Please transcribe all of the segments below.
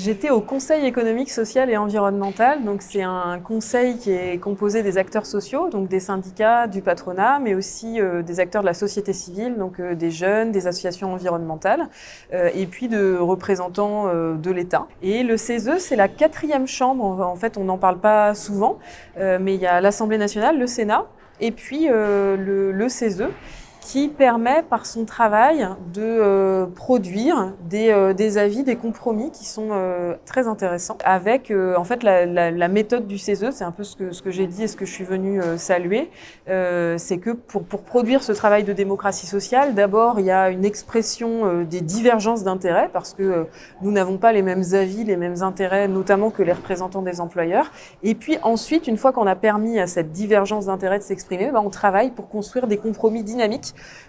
J'étais au Conseil économique, social et environnemental. Donc c'est un conseil qui est composé des acteurs sociaux, donc des syndicats, du patronat, mais aussi euh, des acteurs de la société civile, donc euh, des jeunes, des associations environnementales, euh, et puis de représentants de l'État. Et le CESE, c'est la quatrième chambre. En fait, on n'en parle pas souvent, mais il y a l'Assemblée nationale, le Sénat, et puis le, le CESE qui permet par son travail de euh, produire des, euh, des, avis, des compromis qui sont euh, très intéressants avec en fait la, la, la, méthode du CESE, c'est un peu ce que, ce que j'ai dit et ce que je suis venue saluer, c'est que pour, pour produire ce travail de démocratie sociale, d'abord il y a une expression des divergences d'intérêts parce que nous n'avons pas les mêmes avis, les mêmes intérêts, notamment que les représentants des employeurs. Et puis ensuite, une fois qu'on a permis à cette divergence d'intérêts de s'exprimer, ben, on travaille pour construire des compromis dynamiques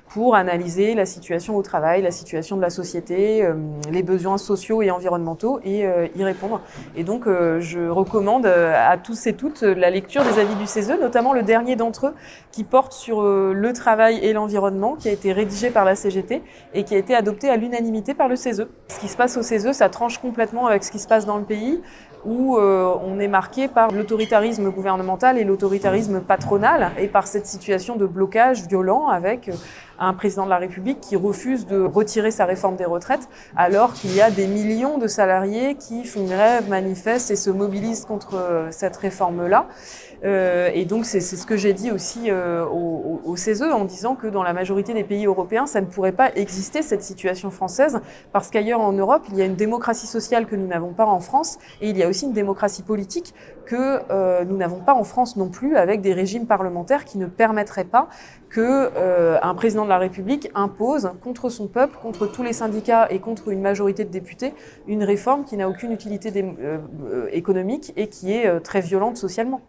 pour analyser la situation au travail, la situation de la société, euh, les besoins sociaux et environnementaux et euh, y répondre. Et donc, euh, je recommande à tous et toutes la lecture des avis du CESE, notamment le dernier d'entre eux qui porte sur le travail et l'environnement, qui a été rédigé par la CGT et qui a été adopté à l'unanimité par le CESE. Ce qui se passe au CESE, ça tranche complètement avec ce qui se passe dans le pays où on est marqué par l'autoritarisme gouvernemental et l'autoritarisme patronal et par cette situation de blocage violent avec un président de la République qui refuse de retirer sa réforme des retraites alors qu'il y a des millions de salariés qui font grève, manifestent et se mobilisent contre euh, cette réforme-là. Euh, et donc c'est ce que j'ai dit aussi euh, au, au, CESE en disant que dans la majorité des pays européens, ça ne pourrait pas exister cette situation française parce qu'ailleurs en Europe, il y a une démocratie sociale que nous n'avons pas en France et il y a aussi une démocratie politique que nous n'avons pas en France non plus avec des régimes parlementaires qui ne permettraient pas que un président de la République impose contre son peuple, contre tous les syndicats et contre une majorité de députés une réforme qui n'a aucune utilité euh, économique et qui est très violente socialement.